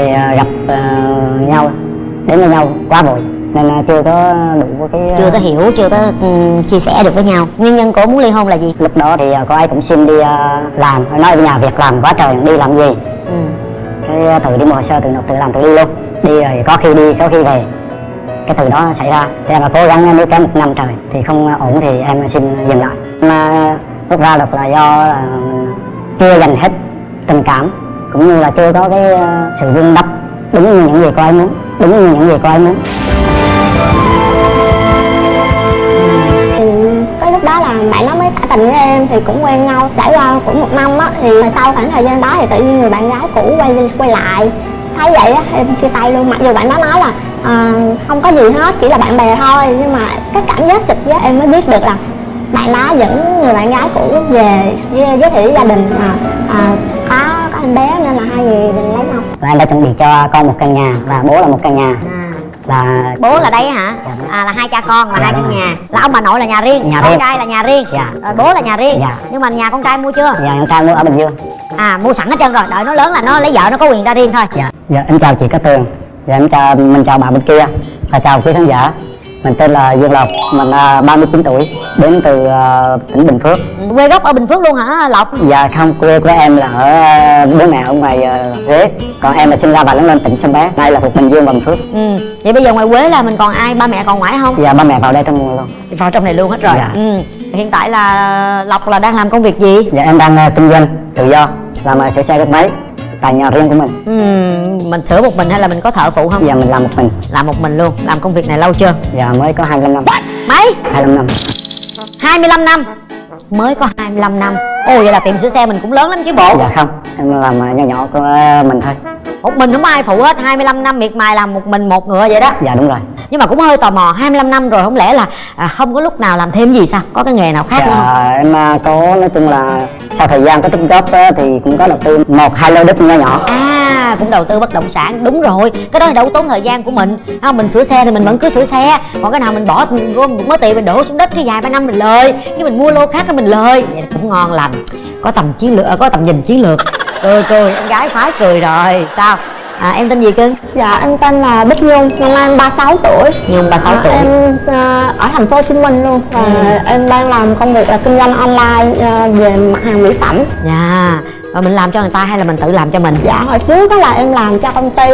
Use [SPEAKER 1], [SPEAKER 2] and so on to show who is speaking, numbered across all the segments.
[SPEAKER 1] thì à, gặp à, nhau đến với nhau quá vội nên à, chưa có đủ cái
[SPEAKER 2] chưa có hiểu chưa có ừm, chia sẻ được với nhau. Nguyên nhân cô muốn ly hôn là gì?
[SPEAKER 1] Lúc đó thì cô ấy cũng xin đi à, làm nói ở nhà việc làm quá trời đi làm gì?
[SPEAKER 2] Ừ.
[SPEAKER 1] cái à, tự đi hồ sơ tự nộp tự làm tự đi luôn. Đi rồi có khi đi có khi về. Cái từ đó xảy ra. Thì em là cố gắng níu kéo một năm trời thì không ổn thì em xin dừng lại. Mà rút ra được là do là chưa dành hết tình cảm cũng như là chưa có cái ờ, sự vun đắp đúng như những gì cô ấy muốn đúng như những gì cô ấy muốn.
[SPEAKER 3] Thì cái lúc đó là bạn nó mới tỏ tình với em thì cũng quen nhau trải qua cũng một năm á thì sau khoảng thời gian đó thì tự nhiên người bạn gái cũ quay quay lại. Thấy vậy á em chia tay luôn. Mặc dù bạn đó nói là à, không có gì hết chỉ là bạn bè thôi nhưng mà cái cảm giác trực giác em mới biết được là bạn đó dẫn người bạn gái cũ về với- giới thiệu với gia đình mà à, em bé nên là hai người định lấy nhau.
[SPEAKER 1] Và em đã chuẩn bị cho con một căn nhà và bố là một căn nhà. Là
[SPEAKER 2] bố là đây hả? À, là hai cha con là
[SPEAKER 1] Dạ,
[SPEAKER 2] hai căn
[SPEAKER 1] rồi.
[SPEAKER 2] nhà. Là ông bà nội là nhà riêng
[SPEAKER 1] Nhà
[SPEAKER 2] con
[SPEAKER 1] riêng.
[SPEAKER 2] trai là nhà riêng.
[SPEAKER 1] Dạ.
[SPEAKER 2] rồi bố là nhà riêng.
[SPEAKER 1] Dạ.
[SPEAKER 2] nhưng mà nhà con trai mua chưa?
[SPEAKER 1] Nhà con trai mua ở bình dương.
[SPEAKER 2] À mua sẵn hết trơn rồi. Đợi nó lớn là nó lấy vợ nó có quyền ra riêng thôi.
[SPEAKER 1] Dạ. Dạ em chào chị Cát Tường. Dạ em chào mình chào bà bên kia. Và chào quý khán giả mình tên là Dương Lộc mình là 39 tuổi đến từ ờ, tỉnh Bình Phước.
[SPEAKER 2] Quê gốc ở bình phước luôn hả lộc?
[SPEAKER 1] Dạ không quê của em là ở ờ, bố mẹ ở ngoài Huế. Còn em là sinh ra và lớn lên tỉnh Sông Bé nay là thuộc Bình Dương và Bình Phước.
[SPEAKER 2] Ừ vậy bây giờ ngoài quế là mình còn ai ba mẹ còn ngoại không?
[SPEAKER 1] Dạ ba mẹ vào đây trong mùa luôn.
[SPEAKER 2] Vào trong này luôn hết rồi.
[SPEAKER 1] Dạ.
[SPEAKER 2] ừ hiện tại là lộc là đang làm công việc gì?
[SPEAKER 1] Dạ em đang ờ, kinh doanh tự do làm uh, sửa xe gắn máy tại nhà riêng của mình.
[SPEAKER 2] Ừ mình sửa một mình hay là mình có thợ phụ không?
[SPEAKER 1] Dạ mình làm một mình.
[SPEAKER 2] Làm một mình luôn làm công việc này lâu chưa?
[SPEAKER 1] Dạ mới có 25 năm.
[SPEAKER 2] Mấy?
[SPEAKER 1] 25 năm.
[SPEAKER 2] 25 năm. Mới có 25 năm. Ồ vậy là tiệm sửa xe mình cũng lớn lắm chứ bộ.
[SPEAKER 1] Dạ không em làm ờ, nhỏ nhỏ của ờ, mình thôi
[SPEAKER 2] một mình không? Ai phụ hết 25 năm miệt mài làm một mình một ngựa vậy đó?
[SPEAKER 1] Dạ đúng rồi.
[SPEAKER 2] Nhưng mà cũng hơi tò mò 25 năm rồi không lẽ là à, không có lúc nào làm thêm gì sao? Có cái nghề nào khác nữa không?
[SPEAKER 1] Dạ, em à, có nói chung là sau thời gian có tích góp thì cũng có đầu tư một hai lô đất nhỏ nhỏ.
[SPEAKER 2] À cũng đầu tư bất động sản đúng rồi. Cái đó là đâu tốn thời gian của mình. Không mình sửa xe thì mình vẫn cứ sửa xe. Còn cái nào mình bỏ gom một mớ tiền mình đổ xuống đất cái vài ba năm mình lời cái mình mua lô khác cái mình lời. Vậy cũng ngon lành. Có tầm chiến lược có tầm nhìn chiến lược cười cười. Em gái phái cười rồi. Sao? À, em tên gì cưng
[SPEAKER 3] dạ em tên là Bích Nhung. Năm nay em 36 tuổi.
[SPEAKER 2] Nhung 36
[SPEAKER 3] À,
[SPEAKER 2] tuổi.
[SPEAKER 3] em à, ở thành phố Hồ Chí Minh luôn. Và em đang làm công việc là kinh doanh online à, về mặt hàng mỹ phẩm.
[SPEAKER 2] Dạ. Rồi mình làm cho người ta hay là mình tự làm cho mình?
[SPEAKER 3] Dạ hồi trước đó là em làm cho công ty.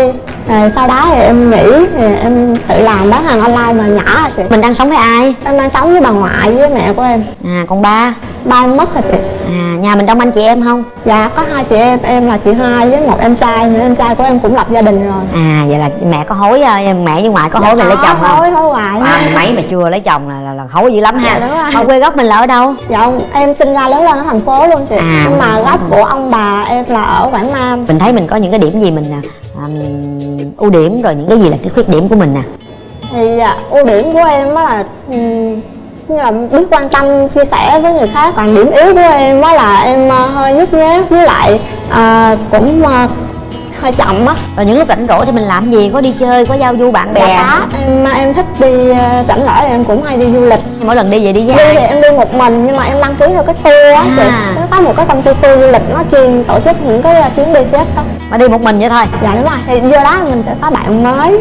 [SPEAKER 3] Rồi sau đó thì em nghỉ thì em tự làm bán hàng online mà nhỏ chị.
[SPEAKER 2] Mình đang sống với ai?
[SPEAKER 3] Em đang sống với bà ngoại với mẹ của em.
[SPEAKER 2] À con ba
[SPEAKER 3] ba mất rồi chị?
[SPEAKER 2] À nhà mình đông anh chị em không?
[SPEAKER 3] Dạ có hai chị em em là chị hai với một em trai nữa. Em trai của em cũng lập gia đình rồi.
[SPEAKER 2] À vậy là mẹ có hối à, mẹ với ngoại có hối mình lấy chồng không?
[SPEAKER 3] hối hối
[SPEAKER 2] ba mươi mấy mà chưa lấy chồng là, là, là hối dữ lắm ha.
[SPEAKER 3] Dạ,
[SPEAKER 2] mà quê gốc mình là ở đâu?
[SPEAKER 3] Dạ ông- em sinh ra lớn lên ở thành phố luôn chị.
[SPEAKER 2] À.
[SPEAKER 3] nhưng mà gốc của ông bà em là ở quảng nam.
[SPEAKER 2] Mình thấy mình có những cái điểm gì mình à, ừm, ưu điểm rồi những cái gì là cái khuyết điểm của mình nè.
[SPEAKER 3] Thì à, ưu điểm của em á là ừm, là biết quan tâm chia sẻ với người khác còn điểm yếu của em á là em à, hơi nhút nhát với lại à, cũng à, hơi chậm á.
[SPEAKER 2] Rồi những lúc rảnh rỗi thì mình làm gì? Có đi chơi có giao du bạn bè?
[SPEAKER 3] Dạ em em thích đi rảnh rỗi em cũng hay đi du lịch.
[SPEAKER 2] Mỗi lần đi về đi với
[SPEAKER 3] đi thì em đi một mình nhưng mà em đăng ký theo cái tour á
[SPEAKER 2] À.
[SPEAKER 3] nó có một cái công ty tour du lịch nó chuyên tổ chức những cái chuyến đi chết đó.
[SPEAKER 2] Mà đi một mình vậy thôi?
[SPEAKER 3] Dạ đúng rồi thì vô đó mình sẽ có bạn mới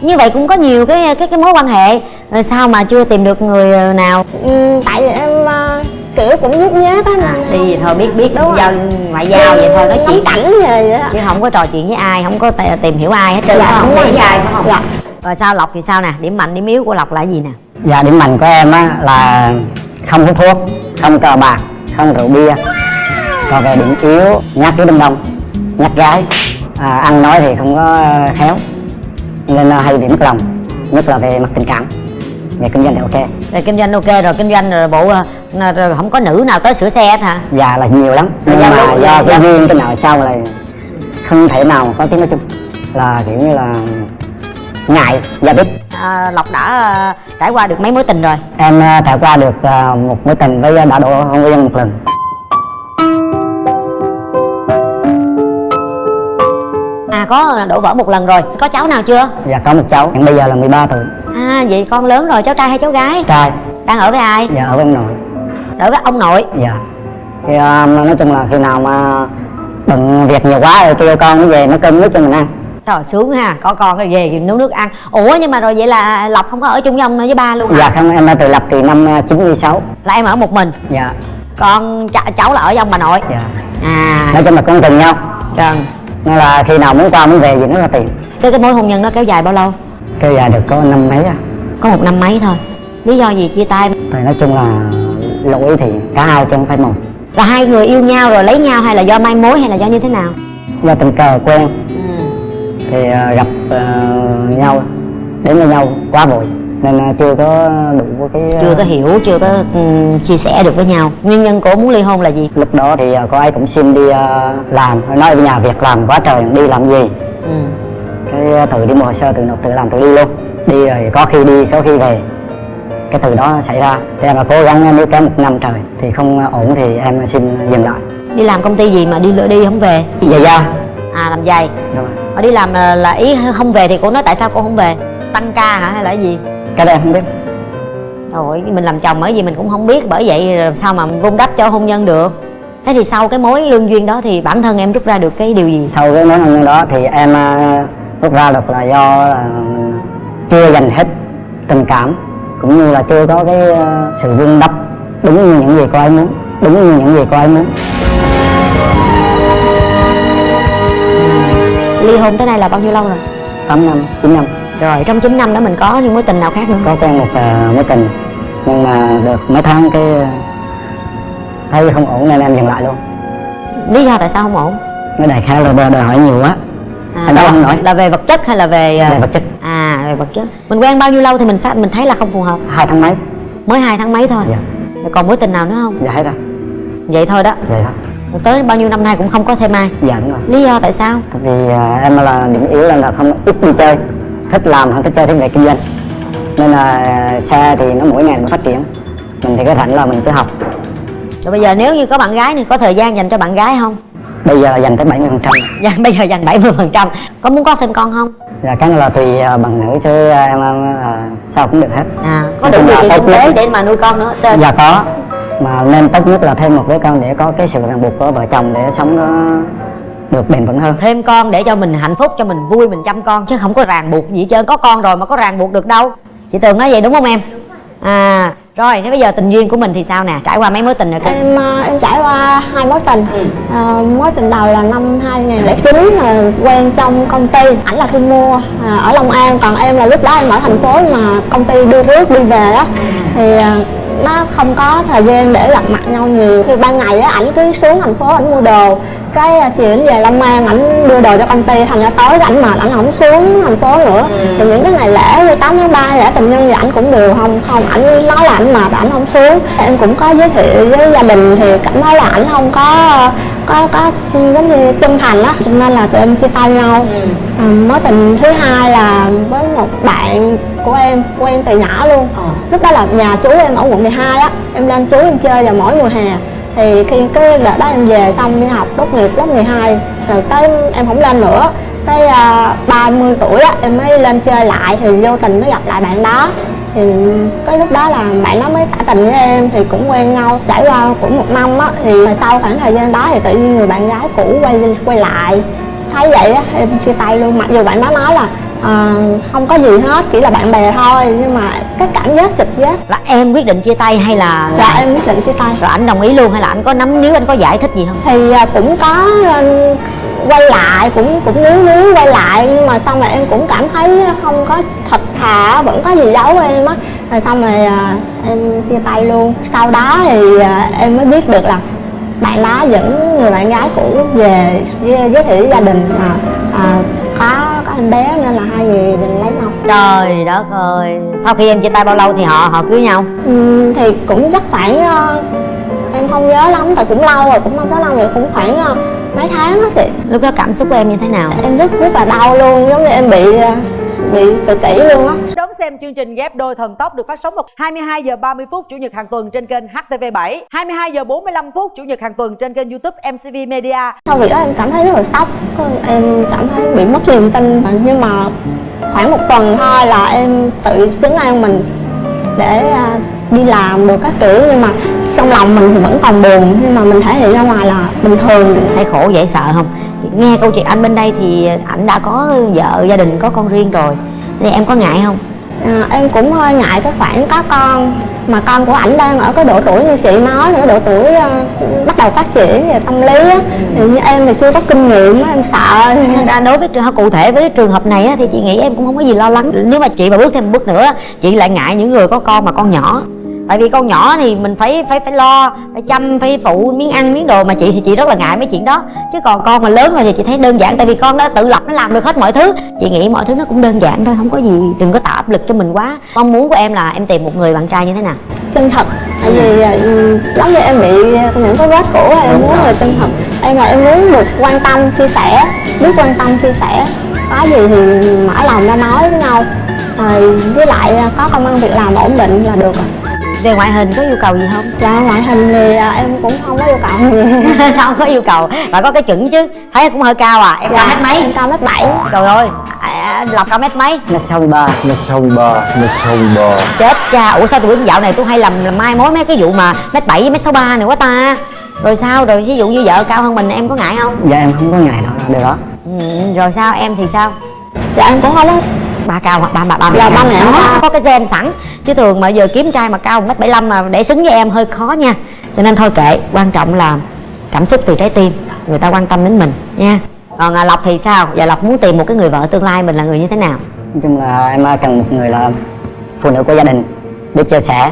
[SPEAKER 2] như vậy cũng có nhiều cái cái cái mối quan hệ. Rồi sao mà chưa tìm được người ờ, nào?
[SPEAKER 3] Ừm, tại vì em à, kiểu cũng nhút nhát á
[SPEAKER 2] à,
[SPEAKER 3] nên
[SPEAKER 2] đi vậy thôi biết biết
[SPEAKER 3] Đúng
[SPEAKER 2] giao ngoại giao vậy thôi nói chuyện.
[SPEAKER 3] cảnh về vậy đó
[SPEAKER 2] chứ không có trò chuyện với ai không có tìm hiểu ai hết trơn
[SPEAKER 3] Dạ,
[SPEAKER 2] không? với ai phải không
[SPEAKER 3] Dạ.
[SPEAKER 2] rồi. Sao lộc thì sao nè? Điểm mạnh điểm yếu của lộc là gì nè?
[SPEAKER 1] Dạ điểm mạnh của em á là không hút thuốc không cờ bạc không rượu bia. Còn về điểm yếu nhát cái đâm đông nhát gái. À, ăn nói thì không có ờ, khéo nên hay bị mất lòng nhất là về mặt tình cảm. Về kinh doanh thì ok.
[SPEAKER 2] Rồi kinh doanh ok rồi kinh doanh rồi bộ n- rồi không có nữ nào tới sửa xe hết hả?
[SPEAKER 1] Dạ là nhiều lắm. Nhưng mà do cái duyên cái nào sau là không thể nào có tiếng nói chung. Là kiểu như là ngại giao tiếp
[SPEAKER 2] à, lộc đã ờ, trải qua được mấy mối tình rồi?
[SPEAKER 1] Em ờ, trải qua được một mối tình với đã độ hôn nhân một lần
[SPEAKER 2] có đổ vỡ một lần rồi. Có cháu nào chưa?
[SPEAKER 1] Dạ có một cháu. Hiện bây giờ là 13 tuổi.
[SPEAKER 2] À vậy con lớn rồi cháu trai hay cháu gái?
[SPEAKER 1] Trai.
[SPEAKER 2] Đang ở với ai?
[SPEAKER 1] Dạ ở bên nội.
[SPEAKER 2] Ở với ông nội?
[SPEAKER 1] Dạ. Thì ờ, nói chung là khi nào mà bận việc nhiều quá rồi kêu con nó về nấu cơm nước cho mình ăn.
[SPEAKER 2] Trời sướng ha. Có con rồi về thì nấu nước ăn. Ủa nhưng mà rồi vậy là lộc không có ở chung với ông với ba luôn hả?
[SPEAKER 1] Dạ không em đã tự lập từ năm à, 96
[SPEAKER 2] là em ở một mình?
[SPEAKER 1] Dạ.
[SPEAKER 2] Con ch- cháu là ở với ông bà nội?
[SPEAKER 1] Dạ.
[SPEAKER 2] À.
[SPEAKER 1] Nói chung là con từng nhau.
[SPEAKER 2] Cần
[SPEAKER 1] nên là khi nào muốn qua muốn về gì nó là tiền
[SPEAKER 2] cái cái mối hôn nhân đó kéo dài bao lâu?
[SPEAKER 1] Kêu dài được có năm mấy à
[SPEAKER 2] có một năm mấy thôi. Lý do gì chia tay?
[SPEAKER 1] Thì nói chung là lỗi thì cả hai chứ không phải một.
[SPEAKER 2] Là hai người yêu nhau rồi lấy nhau hay là do mai mối hay là do như thế nào?
[SPEAKER 1] Do tình cờ quen. Thì à, gặp à, nhau đến với nhau quá vội nên chưa có đủ cái
[SPEAKER 2] chưa có hiểu chưa có ừm, chia sẻ được với nhau. Nguyên nhân của muốn ly hôn là gì?
[SPEAKER 1] Lúc đó thì à, cô ấy cũng xin đi à, làm nói với nhà việc làm quá trời đi làm gì?
[SPEAKER 2] Ừ.
[SPEAKER 1] cái tự đi mua hồ sơ tự nộp tự làm tự đi luôn. Đi rồi có khi đi có khi về. Cái từ đó xảy ra. Thì em là cố gắng níu kéo một năm trời. Thì không ổn thì em xin dừng lại.
[SPEAKER 2] Đi làm công ty gì mà đi lựa đi không về?
[SPEAKER 1] Về ra
[SPEAKER 2] à làm giày.
[SPEAKER 1] Rồi.
[SPEAKER 2] Đi làm là, là ý không về thì cô nói tại sao cô không về? Tăng ca hả hay là cái gì
[SPEAKER 1] cái đó em không biết.
[SPEAKER 2] Rồi mình làm chồng bởi vì mình cũng không biết bởi vậy làm sao mà vun đắp cho hôn nhân được? Thế thì sau cái mối lương duyên đó thì bản thân em rút ra được cái điều gì?
[SPEAKER 1] Sau cái mối hôn nhân đó thì em à, rút ra được là do là chưa dành hết tình cảm cũng như là chưa có cái à, sự vun đắp đúng như những gì cô ấy muốn đúng như những gì cô ấy muốn.
[SPEAKER 2] Ly hôn tới nay là bao nhiêu lâu rồi?
[SPEAKER 1] 8 năm 9 năm
[SPEAKER 2] rồi trong 9 năm đó mình có những mối tình nào khác nữa?
[SPEAKER 1] Có quen một à, mối tình. Nhưng mà được mấy tháng cái à, thấy không ổn nên em dừng lại luôn.
[SPEAKER 2] Lý do tại sao không ổn?
[SPEAKER 1] Nó đại khái là đòi đòi hỏi nhiều quá.
[SPEAKER 2] À,
[SPEAKER 1] Em đâu không nói.
[SPEAKER 2] là về vật chất hay là về à,
[SPEAKER 1] về vật chất.
[SPEAKER 2] à về vật chất? Mình quen bao nhiêu lâu thì mình phát mình thấy là không phù hợp?
[SPEAKER 1] Hai tháng mấy.
[SPEAKER 2] Mới hai tháng mấy thôi.
[SPEAKER 1] Dạ.
[SPEAKER 2] Rồi còn mối tình nào nữa không?
[SPEAKER 1] Dạ hết rồi.
[SPEAKER 2] Vậy thôi đó.
[SPEAKER 1] Vậy thôi
[SPEAKER 2] tới bao nhiêu năm nay cũng không có thêm ai.
[SPEAKER 1] Dạ đúng rồi.
[SPEAKER 2] Lý do tại sao?
[SPEAKER 1] Tại vì à, em là điểm yếu là, là không ít đi chơi thích làm hơn thích chơi thích về kinh doanh. Nên là xe thì nó mỗi ngày nó phát triển. Mình thì cái rảnh là mình cứ học.
[SPEAKER 2] Rồi bây giờ nếu như có bạn gái thì có thời gian dành cho bạn gái không?
[SPEAKER 1] Bây giờ là dành tới 70 phần trăm.
[SPEAKER 2] Dạ, bây giờ dành 70 phần trăm. Có muốn có thêm con không?
[SPEAKER 1] Dạ cái là tùy à, bằng nữ chứ à, em à, sao cũng được hết.
[SPEAKER 2] À có đủ điều kiện kinh tế để mà nuôi con nữa Tên-
[SPEAKER 1] dạ có. Mà nên tốt nhất là thêm một đứa con để có cái sự ràng buộc của vợ chồng để sống nó được bền vững hơn.
[SPEAKER 2] Thêm con để cho mình hạnh phúc cho mình vui mình chăm con. Chứ không có ràng buộc gì hết trơn. Có con rồi mà có ràng buộc được đâu. Chị tường nói vậy đúng không em? À rồi thế bây giờ tình duyên của mình thì sao nè? Trải qua mấy mối tình rồi kìa
[SPEAKER 3] em ờ, em trải qua hai mối tình. Ờ, mối tình đầu là năm 2009 là quen trong công ty. Ảnh là thu mua à, ở Long An. Còn em là lúc đó em ở thành phố mà công ty đưa rước đi về á. Thì ờ, nó không có thời gian để gặp mặt nhau nhiều. Thì ban ngày á ảnh cứ xuống thành phố ảnh mua đồ. Cái ờ, chiều ảnh về Long An ảnh đưa đồ cho công ty thành ra tối ảnh mệt ảnh không xuống thành phố nữa. Thì những cái ngày lễ như 8 tháng 3 lễ tình nhân thì ảnh cũng đều không không ảnh nói là ảnh mệt ảnh không xuống. Em cũng có giới thiệu với gia đình thì cảm thấy là ảnh không có có có giống như chân thành á cho nên là tụi em chia tay nhau. À, mối tình thứ hai là với một bạn của em quen từ nhỏ luôn. Lúc đó là nhà chú em ở quận 12 á em lên chú em chơi vào mỗi mùa hè. Thì khi cái đợt đó em về xong đi học tốt nghiệp lớp 12 rồi tới em không lên nữa. Tới à, 30 tuổi á em mới lên chơi lại thì vô tình mới gặp lại bạn đó thì cái lúc đó là bạn đó mới tỏ tình với em thì cũng quen nhau trải qua cũng một năm á thì sau khoảng thời gian đó thì tự nhiên người bạn gái cũ quay quay lại. Thấy vậy á em chia tay luôn. Mặc dù bạn đó nói là à, không có gì hết chỉ là bạn bè thôi nhưng mà cái cảm giác trực giác.
[SPEAKER 2] Là em quyết định chia tay hay là
[SPEAKER 3] là em quyết định chia tay.
[SPEAKER 2] rồi ảnh đồng ý luôn hay là ảnh có nắm níu anh có giải thích gì không?
[SPEAKER 3] Thì à, cũng có ờ, quay lại cũng cũng níu níu quay lại nhưng mà xong rồi em cũng cảm thấy không có thật thà vẫn có gì giấu em á. Rồi xong rồi à, em chia tay luôn. Sau đó thì à, em mới biết được là bạn đó dẫn người bạn gái cũ về giới thiệu với gia đình mà à, có có em bé nên là hai người định lấy nhau.
[SPEAKER 2] Trời đất ơi sau khi em chia tay bao lâu thì họ họ cưới nhau?
[SPEAKER 3] Ừm, thì cũng chắc khoảng không nhớ lắm tại cũng lâu rồi cũng không có lâu rồi cũng khoảng ờ, mấy tháng á chị.
[SPEAKER 2] Lúc đó cảm xúc của em như thế nào?
[SPEAKER 3] Em rất rất là đau luôn giống như em bị ờ, bị tự kỷ luôn á.
[SPEAKER 4] Đón xem chương trình ghép đôi thần tốc được phát sóng vào 22 giờ 30 phút chủ nhật hàng tuần trên kênh HTV7, 22 giờ 45 phút chủ nhật hàng tuần trên kênh YouTube MCV Media.
[SPEAKER 3] sau việc đó em cảm thấy rất là sốc em cảm thấy bị mất niềm tin nhưng mà khoảng một tuần thôi là em tự xứng an mình để ờ, đi làm được các kiểu nhưng mà trong lòng mình thì vẫn còn buồn nhưng mà mình thể hiện ra ngoài là bình thường.
[SPEAKER 2] Thấy khổ dễ sợ không? Nghe câu chuyện anh bên đây thì ảnh đã có vợ gia đình có con riêng rồi. Thì em có ngại không?
[SPEAKER 3] À, em cũng hơi ngại cái khoản có con mà con của ảnh đang ở cái độ tuổi như chị nói nữa độ tuổi uh, bắt đầu phát triển về tâm lý á. Thì như em thì chưa có kinh nghiệm em sợ.
[SPEAKER 2] Thành ra đối với trường hợp cụ thể với trường hợp này á, thì chị nghĩ em cũng không có gì lo lắng. Nếu mà chị mà bước thêm một bước nữa chị lại ngại những người có con mà con nhỏ tại vì con nhỏ thì mình phải phải phải lo phải chăm phải phụ miếng ăn miếng đồ mà chị thì chị rất là ngại mấy chuyện đó. Chứ còn con mà lớn rồi thì chị thấy đơn giản tại vì con đã tự lập nó làm được hết mọi thứ. Chị nghĩ mọi thứ nó cũng đơn giản thôi không có gì đừng có tạo áp lực cho mình quá. Mong muốn của em là em tìm một người bạn trai như thế nào?
[SPEAKER 3] Chân thật tại vì ừ, giống như em bị những cái vết cũ em muốn người chân thật. Em là em muốn được quan tâm chia sẻ biết quan tâm chia sẻ. Có gì thì mở lòng ra nói với nhau. Rồi với lại à, có công ăn việc làm ổn định là được rồi
[SPEAKER 2] về ngoại hình có yêu cầu gì không?
[SPEAKER 3] Dạ ngoại hình thì à, em cũng không có yêu cầu. Gì
[SPEAKER 2] sao không có yêu cầu? Phải có cái chuẩn chứ. Thấy cũng hơi cao à. Em cao mét mấy?
[SPEAKER 3] em cao mét bảy.
[SPEAKER 2] Trời ơi. À, lộc cao mét mấy?
[SPEAKER 1] Mét sáu mươi ba
[SPEAKER 5] mét sáu mươi ba mét sáu mươi ba.
[SPEAKER 2] Chết cha. Ủa sao tụi dạo này tôi hay làm, làm mai mối mấy cái vụ mà mét bảy với mét sáu ba này quá ta? Rồi sao? Rồi ví dụ như vợ cao hơn mình em có ngại không?
[SPEAKER 1] Dạ em không có ngại đâu điều đó.
[SPEAKER 2] Ừ, rồi sao? Em thì sao?
[SPEAKER 3] Dạ em cũng không có
[SPEAKER 2] ba cao hoặc ba ba ba
[SPEAKER 3] Dạ, ba mẹ cao.
[SPEAKER 2] có cái gen sẵn. Chứ thường mà giờ kiếm trai mà cao mét bảy mà để xứng với em hơi khó nha. Cho nên thôi kệ quan trọng là cảm xúc từ trái tim. Người ta quan tâm đến mình nha. Còn à, lộc thì sao? Giờ lộc muốn tìm một cái người vợ tương lai mình là người như thế nào?
[SPEAKER 1] Nói chung là em cần một người là phụ nữ của gia đình biết chia sẻ.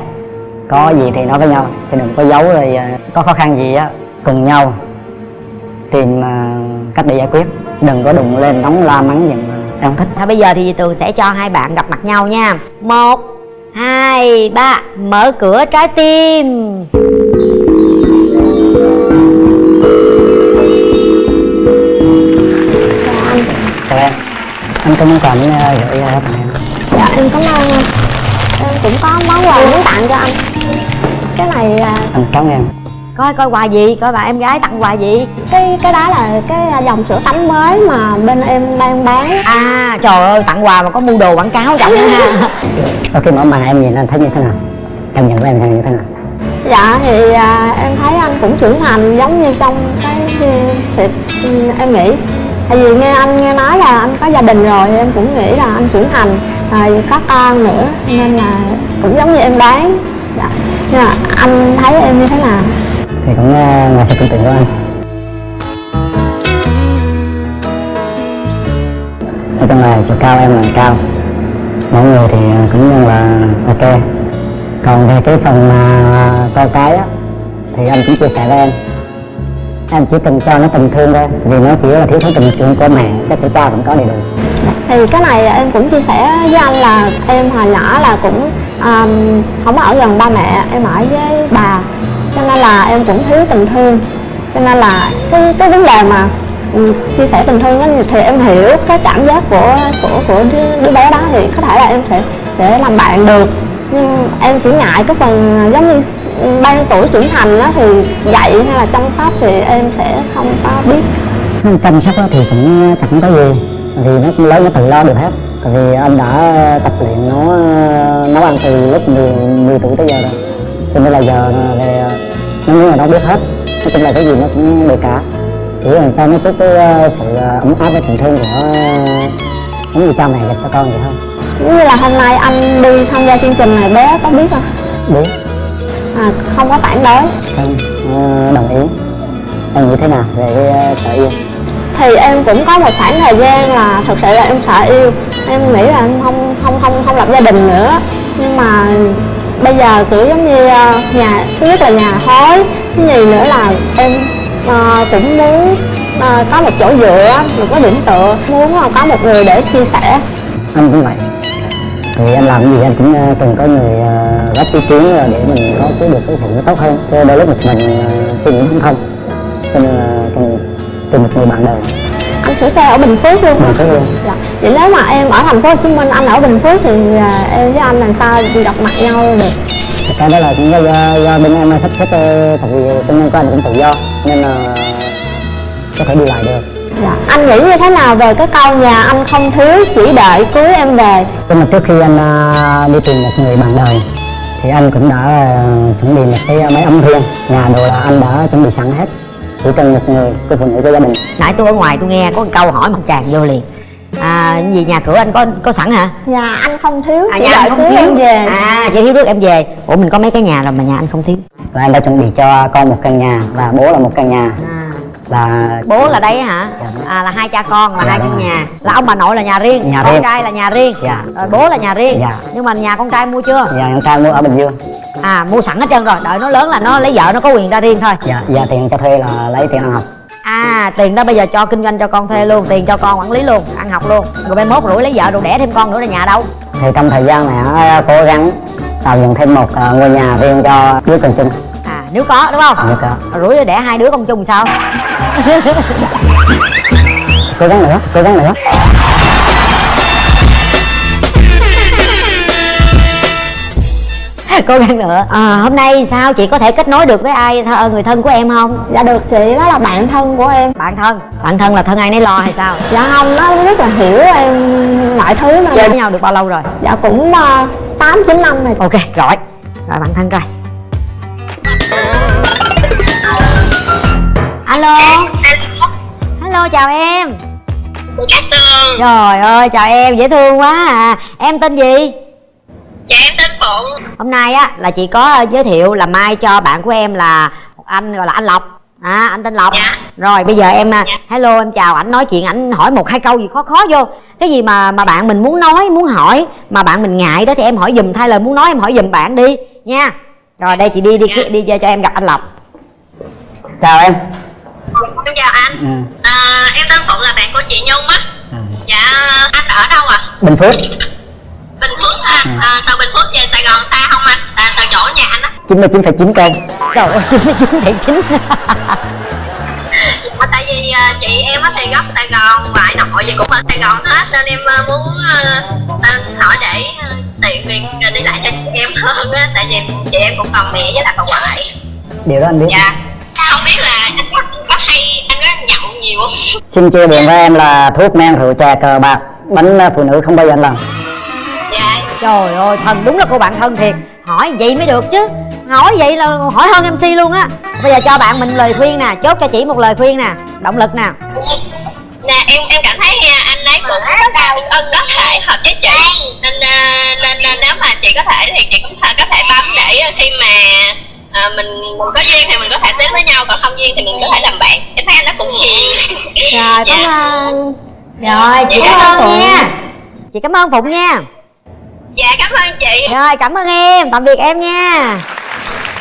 [SPEAKER 1] Có gì thì nói với nhau chứ đừng có giấu rồi à, có khó khăn gì á cùng nhau tìm à, cách để giải quyết. Đừng có đụng lên nóng la mắng giận không thích.
[SPEAKER 2] Thôi bây giờ thì Tường sẽ cho hai bạn gặp mặt nhau nha. Một Hai Ba Mở cửa trái tim.
[SPEAKER 1] Chào em. Anh có món quà muốn à, gửi à, tặng em?
[SPEAKER 3] Dạ em cảm ơn em cũng có món quà muốn tặng cho anh. Cái này là
[SPEAKER 1] anh cảm ơn em
[SPEAKER 2] Coi coi quà gì? Coi bà em gái tặng quà gì?
[SPEAKER 3] Cái cái đó là cái dòng sữa tắm mới mà bên em đang bán.
[SPEAKER 2] À trời ơi tặng quà mà có mua đồ quảng cáo trọng ha.
[SPEAKER 1] Sau khi mở màn em nhìn anh thấy như thế nào? Cảm nhận của em như thế nào?
[SPEAKER 3] Dạ thì à, em thấy anh cũng trưởng thành giống như trong cái sự em nghĩ. Tại vì nghe anh nghe nói là anh có gia đình rồi em cũng nghĩ là anh trưởng thành rồi có con nữa nên là cũng giống như em đoán. Dạ. nhưng mà anh thấy em như thế nào
[SPEAKER 1] thì cũng ờ, ngoài sự tưởng tượng của anh. Ở trong này chiều cao em là cao. Mọi người thì ờ, cũng như là ok. Còn về cái phần mà ờ, con cái á thì anh chỉ chia sẻ với em. Em chỉ cần cho nó tình thương thôi vì nó chỉ là thiếu thốn tình thương của mẹ chắc của cha cũng có đầy đủ.
[SPEAKER 3] Thì cái này em cũng chia sẻ với anh là em hồi nhỏ là cũng um, không ở gần ba mẹ em ở với bà cho nên là em cũng thiếu tình thương. Cho nên là cái cái vấn đề mà ừ, chia sẻ tình thương đó thì em hiểu cái cảm giác của của của đứa, đứa bé đó. Thì có thể là em sẽ để làm bạn được. Nhưng em chỉ ngại cái phần giống như ban tuổi trưởng thành đó thì dạy hay là chăm sóc thì em sẽ không có biết.
[SPEAKER 1] Chăm sóc thì cũng ờ, chẳng có gì. Vì nó cũng lớn nó tự lo được hết. Tại vì anh đã tập luyện nó ờ, nấu ăn từ lúc 10, 10 tuổi tới giờ rồi. Cho nên là giờ ờ, về nó muốn là nó biết hết. Nói chung là cái gì nó cũng được cả chỉ là cho nó chút cái ờ, sự ấm áp với tình thương của giống như cha mẹ dành cho con vậy thôi
[SPEAKER 3] như là hôm nay anh đi tham gia chương trình này bé có biết không?
[SPEAKER 1] Biết.
[SPEAKER 3] À, không có phản đối.
[SPEAKER 1] Không ờ, đồng ý. Em nghĩ thế nào về ờ, sở yêu?
[SPEAKER 3] Thì em cũng có một khoảng thời gian là thật sự là em sợ yêu. Em nghĩ là em không không không không lập gia đình nữa. Nhưng mà bây giờ kiểu giống như ờ, nhà thứ nhất là nhà thối thứ nhì nữa là em ờ, cũng muốn ờ, có một chỗ dựa một cái điểm tựa muốn có một người để chia sẻ.
[SPEAKER 1] Anh cũng vậy. Thì anh làm cái gì anh cũng ờ, cần từng có người ờ, góp ý kiến để mình có cái được cái sự tốt hơn. Cho đôi lúc một mình suy nghĩ không? Thông cho nên là cần tìm một người bạn đời
[SPEAKER 3] anh sửa xe ở Bình Phước luôn.
[SPEAKER 1] Mình thấy luôn.
[SPEAKER 3] Dạ. vậy nếu mà em ở thành phố Hồ Chí Minh anh ở Bình Phước thì à, em với anh làm sao gặp mặt nhau được?
[SPEAKER 1] Cái đó là cũng do, do, bên em sắp xếp tại vì bên em của anh cũng tự do nên là có thể đi lại được.
[SPEAKER 3] Dạ. anh nghĩ như thế nào về cái câu nhà anh không thiếu chỉ đợi cưới em về?
[SPEAKER 1] Nhưng mà trước khi anh ờ, đi tìm một người bạn đời thì anh cũng đã chuẩn bị một cái máy ấm riêng nhà đồ là anh đã chuẩn bị sẵn hết chỉ cần một người cô phụ nữ cho gia đình
[SPEAKER 2] nãy tôi ở ngoài tôi nghe có một câu hỏi mặt tràn vô liền. À gì nhà cửa anh có có sẵn hả?
[SPEAKER 3] Nhà anh không thiếu
[SPEAKER 2] à nhà anh không thiếu.
[SPEAKER 3] Em về.
[SPEAKER 2] À chỉ thiếu nước em về. Ủa mình có mấy cái nhà rồi mà nhà anh không thiếu?
[SPEAKER 1] Và em đã chuẩn bị cho con một căn nhà và bố là một căn nhà.
[SPEAKER 2] À.
[SPEAKER 1] là
[SPEAKER 2] bố là đây hả? À là hai cha con là
[SPEAKER 1] Dạ,
[SPEAKER 2] hai căn nhà. Là ông bà nội là nhà riêng
[SPEAKER 1] Nhà
[SPEAKER 2] con
[SPEAKER 1] riêng.
[SPEAKER 2] trai là nhà riêng.
[SPEAKER 1] Dạ.
[SPEAKER 2] rồi bố là nhà riêng.
[SPEAKER 1] Dạ.
[SPEAKER 2] nhưng mà nhà con trai mua chưa?
[SPEAKER 1] Và em trai mua ở bình dương.
[SPEAKER 2] À mua sẵn hết trơn rồi. Đợi nó lớn là nó lấy vợ nó có quyền ra riêng thôi.
[SPEAKER 1] Dạ và tiền cho thuê là lấy tiền ăn học.
[SPEAKER 2] À tiền đó bây giờ cho kinh doanh cho con thuê luôn tiền cho con quản lý luôn ăn học luôn. Rồi mai mốt rủi lấy vợ rồi đẻ thêm con nữa là nhà đâu?
[SPEAKER 1] Thì trong thời gian này ờ, cố gắng tạo dựng thêm một ờ, ngôi nhà riêng cho đứa con chung.
[SPEAKER 2] à nếu có đúng không?
[SPEAKER 1] Nếu có.
[SPEAKER 2] rủi đẻ hai đứa con chung sao?
[SPEAKER 1] Cố gắng nữa cố gắng nữa.
[SPEAKER 2] Cố gắng nữa. À, hôm nay sao chị có thể kết nối được với ai th- người thân của em không?
[SPEAKER 3] Dạ được chị đó là bạn thân của em.
[SPEAKER 2] Bạn thân? Bạn thân là thân ai nấy lo hay sao?
[SPEAKER 3] Dạ không nó rất là hiểu em mọi thứ mà.
[SPEAKER 2] Chơi với nhau được bao lâu rồi?
[SPEAKER 3] Dạ cũng ờ, tám chín năm rồi.
[SPEAKER 2] Ok gọi gọi bạn thân coi alo? Hello. Chào em.
[SPEAKER 6] Cát Tường.
[SPEAKER 2] Trời ơi chào em dễ thương quá à. Em tên gì?
[SPEAKER 6] Dạ em tên Phụng.
[SPEAKER 2] Hôm nay á là chị có ờ, giới thiệu là mai cho bạn của em là một anh gọi là anh lộc. À anh tên lộc.
[SPEAKER 6] Dạ.
[SPEAKER 2] rồi bây giờ em à,
[SPEAKER 6] Dạ.
[SPEAKER 2] hello em chào ảnh nói chuyện ảnh hỏi một hai câu gì khó khó vô. Cái gì mà mà bạn mình muốn nói muốn hỏi mà bạn mình ngại đó thì em hỏi giùm thay lời muốn nói em hỏi giùm bạn đi nha. Rồi đây chị đi đi đi, đi cho em gặp anh lộc.
[SPEAKER 1] Chào em
[SPEAKER 6] Em chào anh.
[SPEAKER 1] Ừ.
[SPEAKER 6] à, Em tên Phụng là bạn của chị Nhung á.
[SPEAKER 1] Ừ.
[SPEAKER 6] Dạ anh ở đâu à
[SPEAKER 1] bình phước.
[SPEAKER 6] Bình Phước à,
[SPEAKER 1] Ừ.
[SPEAKER 6] à Từ Bình Phước về Sài Gòn xa không anh? À, Từ chỗ nhà anh á.
[SPEAKER 1] 99,9 cây
[SPEAKER 2] trời ơi chín mươi chín phẩy chín.
[SPEAKER 6] À, Tại vì à, chị em á thì gốc Sài Gòn Ngoại nội gì cũng ở Sài Gòn hết Nên em à, muốn à, à, hỏi để à, tiện việc à, đi lại cho chị em hơn á. Tại vì chị em cũng còn mẹ với lại bà ngoại.
[SPEAKER 1] Điều đó anh biết.
[SPEAKER 6] Dạ Không biết là anh có, có hay Anh có nhậu nhiều không?
[SPEAKER 1] Xin chia buồn với em là thuốc men rượu chè cờ bạc bánh ờ, phụ nữ không bao giờ anh làm
[SPEAKER 6] Dạ.
[SPEAKER 2] Trời ơi thân đúng là cô bạn thân thiệt. Hỏi vậy mới được chứ. Hỏi vậy là hỏi hơn mc luôn á. Bây giờ cho bạn mình lời khuyên nè chốt cho chị một lời khuyên nè động lực nè.
[SPEAKER 6] Nè em em cảm thấy ha, anh ấy cũng có, có thể hợp với chị. Nên, à, nên nên nếu mà chị có thể thì chị cũng có thể bấm để khi mà à, mình mình có duyên thì mình có thể đến với nhau còn không duyên thì mình có thể làm bạn. Em thấy anh ấy cũng hiền
[SPEAKER 3] rồi cảm
[SPEAKER 6] Dạ.
[SPEAKER 3] ơn.
[SPEAKER 2] Rồi chị
[SPEAKER 6] Dạ.
[SPEAKER 2] cảm ơn
[SPEAKER 3] Phụng.
[SPEAKER 2] nha. Chị cảm ơn phụng nha.
[SPEAKER 6] Dạ cảm ơn chị.
[SPEAKER 2] Rồi cảm ơn em. Tạm biệt em nha.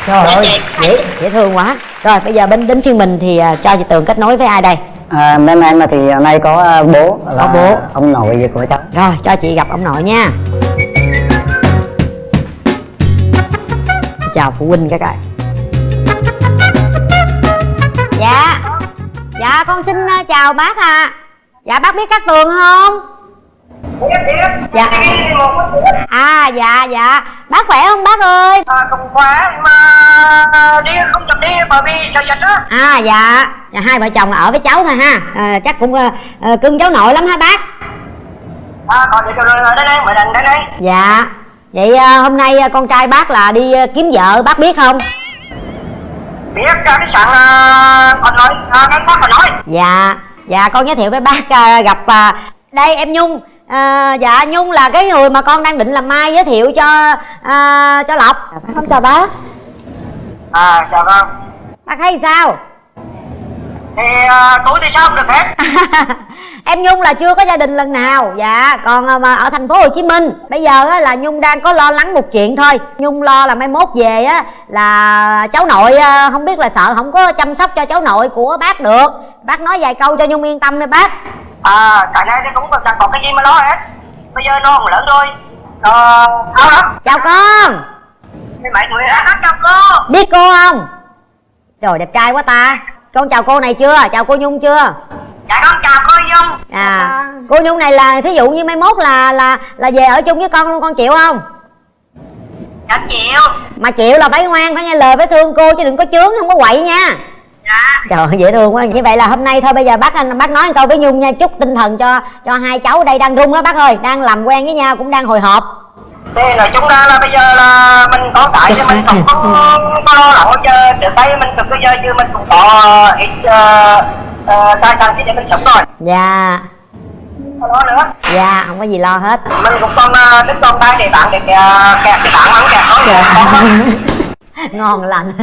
[SPEAKER 2] Trời ơi dễ dễ thương quá. Rồi bây giờ bên đến phiên mình thì à, cho chị tường kết nối với ai đây?
[SPEAKER 1] À, bên em thì hôm nay có ờ, bố là
[SPEAKER 2] Có bố.
[SPEAKER 1] ông nội của cháu.
[SPEAKER 2] Rồi cho chị gặp ông nội nha chào phụ huynh các bạn. Dạ. Dạ con xin ờ, chào bác ạ. Dạ bác biết cát tường không? Dạ. À dạ dạ. Bác khỏe không bác ơi?
[SPEAKER 7] À, không khỏe mà đi không chậm đi bởi vì sợ dịch á.
[SPEAKER 2] À dạ. Dạ hai vợ chồng là ở với cháu thôi ha. À, chắc cũng ờ, cưng cháu nội lắm hả bác.
[SPEAKER 7] À, còn vậy rồi đây đây mời đằng đây đây.
[SPEAKER 2] Dạ vậy ờ, hôm nay ờ, con trai bác là đi ờ, kiếm vợ bác biết không?
[SPEAKER 7] Biết ra cái sạn à, còn nói à, anh bác còn nói.
[SPEAKER 2] Dạ dạ con giới thiệu với bác à, gặp à, đây em nhung. À, dạ nhung là cái người mà con đang định làm mai giới thiệu cho à, cho lộc.
[SPEAKER 3] Không chào bác.
[SPEAKER 7] À chào con
[SPEAKER 2] bác thấy sao
[SPEAKER 7] thì à, tôi thì sao không được hết?
[SPEAKER 2] Em nhung là chưa có gia đình lần nào. Dạ còn à, mà ở thành phố hồ chí minh bây giờ á, là nhung đang có lo lắng một chuyện thôi. Nhung lo là mai mốt về á là cháu nội à, không biết là sợ không có chăm sóc cho cháu nội của bác được. Bác nói vài câu cho nhung yên tâm đi bác.
[SPEAKER 7] À cái này thì cũng chẳng có cái gì mà lo hết. Bây giờ nó cũng lớn rồi. Ờ áo lắm
[SPEAKER 2] chào con.
[SPEAKER 7] Thì mấy người đã hát trong cô.
[SPEAKER 2] Biết cô không? Trời đẹp trai quá ta con chào cô này chưa? Chào cô nhung chưa?
[SPEAKER 7] Dạ con chào cô dung.
[SPEAKER 2] À cô nhung này là thí dụ như mai mốt là là là về ở chung với con luôn con chịu không?
[SPEAKER 7] Dạ chịu.
[SPEAKER 2] Mà chịu là phải ngoan phải nghe lời phải thương cô chứ đừng có chướng không có quậy nha.
[SPEAKER 7] Dạ.
[SPEAKER 2] Trời dễ thương quá. Như vậy là hôm nay thôi bây giờ bác anh bác nói một câu với nhung nha. Chúc tinh thần cho cho hai cháu ở đây đang rung á bác ơi. Đang làm quen với nhau cũng đang hồi hộp
[SPEAKER 7] thì nói chung ra là bây giờ là mình có cái thì mình không có có lo lắng chứ trước đây mình cực bây giờ chứ mình cũng có ít uh, tài sản để mình sống rồi.
[SPEAKER 2] Dạ.
[SPEAKER 7] Không lo nữa.
[SPEAKER 2] Dạ không có gì lo hết.
[SPEAKER 7] Mình cũng còn uh, đứt con tay để bán để kẹt kẹt cái bán ăn kẹt thôi.
[SPEAKER 2] Ngon lành.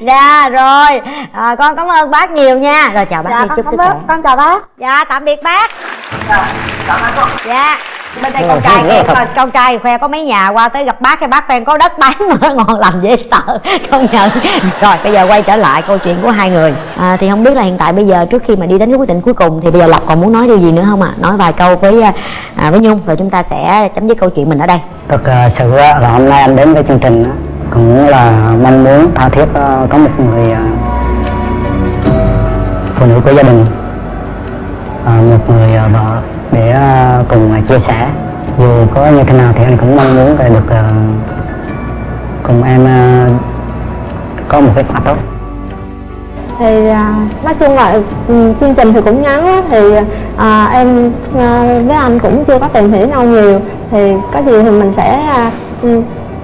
[SPEAKER 2] Dạ rồi. À, con cảm ơn bác nhiều nha. Rồi chào bác
[SPEAKER 3] dạ
[SPEAKER 2] đi chúc sức khỏe
[SPEAKER 3] con chào bác.
[SPEAKER 2] Dạ tạm biệt bác.
[SPEAKER 7] Cảm ơn cô.
[SPEAKER 2] dạ bên đây con trai
[SPEAKER 1] thật.
[SPEAKER 2] con, con trai khoe có mấy nhà qua tới gặp bác cái bác khen có đất bán mà ngon lành dễ sợ công nhận. Rồi bây giờ quay trở lại câu chuyện của hai người. À, thì không biết là hiện tại bây giờ trước khi mà đi đến cái quyết định cuối cùng thì bây giờ lộc còn muốn nói điều gì nữa không ạ? Nói vài câu với à, với nhung rồi chúng ta sẽ chấm dứt câu chuyện mình ở đây.
[SPEAKER 1] Thực ờ, sự á, là hôm nay anh đến với chương trình cũng là mong muốn tha thiết ờ, có một người phụ nữ của gia đình một người vợ để ờ, cùng ờ, chia sẻ. Dù có như thế nào thì anh cũng mong muốn là được ờ, cùng em có một cái quả tốt.
[SPEAKER 3] Thì nói chung là ừ, chương trình thì cũng ngắn á, thì à, em với anh cũng chưa có tìm hiểu nhau nhiều. Thì có gì thì mình sẽ à,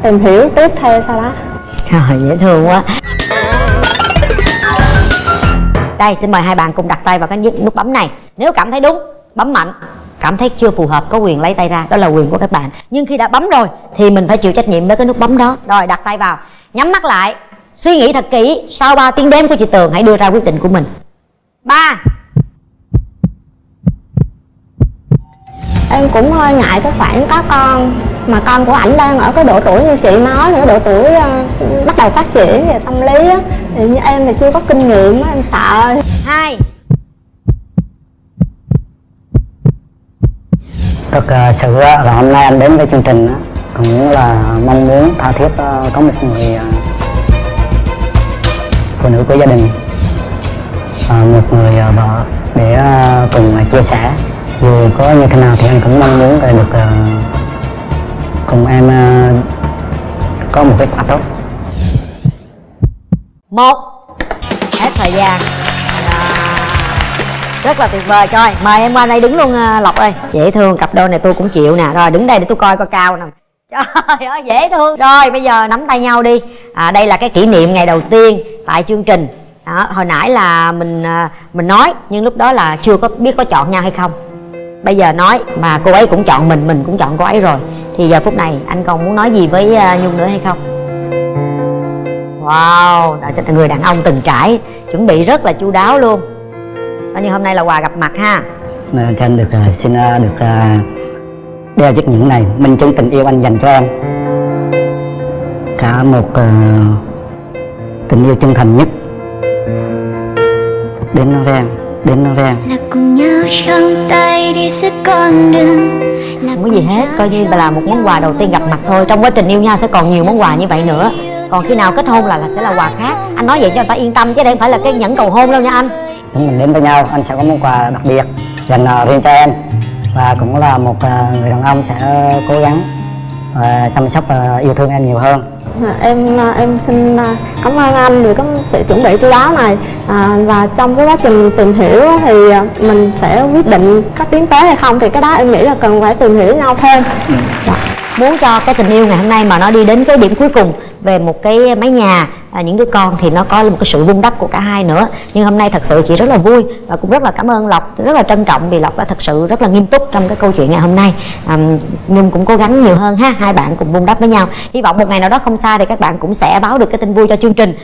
[SPEAKER 3] tìm hiểu tiếp theo sau đó.
[SPEAKER 2] Trời dễ thương quá. Đây xin mời hai bạn cùng đặt tay vào cái nút bấm này. Nếu cảm thấy đúng bấm mạnh Cảm thấy chưa phù hợp có quyền lấy tay ra Đó là quyền của các bạn. Nhưng khi đã bấm rồi thì mình phải chịu trách nhiệm với cái nút bấm đó. Rồi đặt tay vào. Nhắm mắt lại. Suy nghĩ thật kỹ. Sau 3 tiếng đếm của chị Tường hãy đưa ra quyết định của mình. 3
[SPEAKER 3] em cũng hơi ngại cái khoản có con mà con của ảnh đang ở cái độ tuổi như chị nói nữa độ tuổi à, bắt đầu phát triển về tâm lý á. Thì như em thì chưa có kinh nghiệm em sợ.
[SPEAKER 2] 2
[SPEAKER 1] thực ờ, sự ờ, là hôm nay anh đến với chương trình cũng là mong muốn tha thiết ờ, có một người phụ nữ của gia đình một người vợ để cùng chia sẻ. Dù có như thế nào thì anh cũng mong muốn là được cùng em có một kết quả tốt.
[SPEAKER 2] Một, hết thời gian rất là tuyệt vời. Coi mời em qua đây đứng luôn à, lộc ơi. Dễ thương cặp đôi này tôi cũng chịu nè. Rồi đứng đây để tôi coi coi cao nè trời ơi dễ thương. Rồi bây giờ nắm tay nhau đi. À, đây là cái kỷ niệm ngày đầu tiên tại chương trình. Đó, hồi nãy là mình à, mình nói nhưng lúc đó là chưa có biết có chọn nhau hay không. Bây giờ nói mà cô ấy cũng chọn mình mình cũng chọn cô ấy rồi. Thì giờ phút này anh còn muốn nói gì với à, nhung nữa hay không? Wow, là người đàn ông từng trải Chuẩn bị rất là chu đáo luôn. Coi như hôm nay là quà gặp mặt ha.
[SPEAKER 1] Cho anh được ờ, xin ờ, được ờ, đeo chiếc nhẫn này. Minh chứng tình yêu anh dành cho em. Cả một ờ, tình yêu chân thành nhất. Đến nó rang đến nó rang
[SPEAKER 8] là cùng nhau trong tay đi suốt con đường. Là
[SPEAKER 2] Không có gì hết, coi như là một món quà đầu tiên gặp mặt thôi. Trong quá trình yêu nhau sẽ còn nhiều món quà như vậy nữa. Còn khi nào kết hôn là, là sẽ là quà khác. Anh nói vậy cho người ta yên tâm chứ đây không phải là cái nhẫn cầu hôn đâu nha anh
[SPEAKER 1] chúng mình đến với nhau anh sẽ có món quà đặc biệt dành ờ, riêng cho em. Và cũng là một ờ, người đàn ông sẽ cố gắng ờ, chăm sóc ờ, yêu thương em nhiều hơn.
[SPEAKER 3] À, em em xin cảm ơn anh vì có sự chuẩn bị chú đáo này. À, và trong cái quá trình tìm hiểu thì mình sẽ quyết định có tiến tới hay không thì cái đó em nghĩ là cần phải tìm hiểu nhau thêm. Dạ.
[SPEAKER 2] muốn cho cái tình yêu ngày hôm nay mà nó đi đến cái điểm cuối cùng về một cái mái nhà. À, những đứa con thì nó có một cái sự vun đắp của cả hai nữa. Nhưng hôm nay thật sự chị rất là vui và cũng rất là cảm ơn lộc rất là trân trọng vì lộc đã thật sự rất là nghiêm túc trong cái câu chuyện ngày hôm nay. À, nhưng cũng cố gắng nhiều hơn ha hai bạn cùng vun đắp với nhau. Hy vọng một ngày nào đó không xa thì các bạn cũng sẽ báo được cái tin vui cho chương trình.